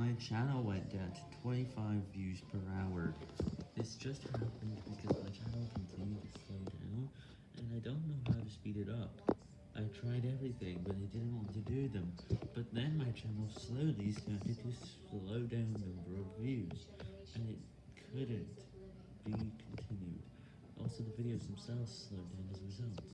My channel went down to 25 views per hour. This just happened because my channel continued to slow down, and I don't know how to speed it up. I tried everything, but I didn't want to do them. But then my channel slowly started to slow down the number of views, and it couldn't be continued. Also, the videos themselves slowed down as a result.